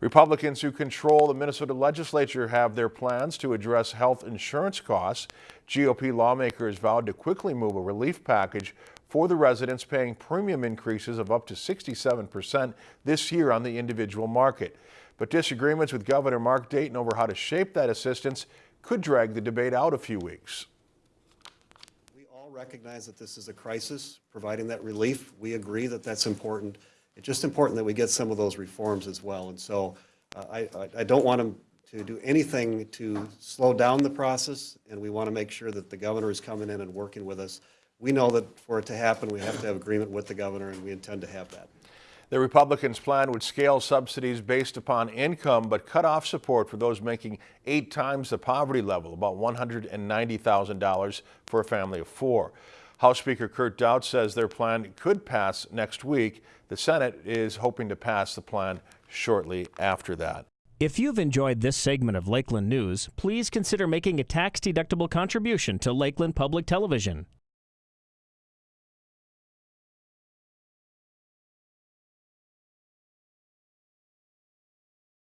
Republicans who control the Minnesota legislature have their plans to address health insurance costs. GOP lawmakers vowed to quickly move a relief package for the residents paying premium increases of up to 67% this year on the individual market. But disagreements with Governor Mark Dayton over how to shape that assistance could drag the debate out a few weeks. We all recognize that this is a crisis, providing that relief. We agree that that's important. It's just important that we get some of those reforms as well. And so uh, I, I- don't want them to do anything to slow down the process, and we want to make sure that the governor is coming in and working with us. We know that for it to happen, we have to have agreement with the governor, and we intend to have that. The Republicans' plan would scale subsidies based upon income, but cut off support for those making eight times the poverty level, about $190,000 for a family of four. House Speaker Kurt Daudt says their plan could pass next week. The Senate is hoping to pass the plan shortly after that. If you've enjoyed this segment of Lakeland News, please consider making a tax-deductible contribution to Lakeland Public Television.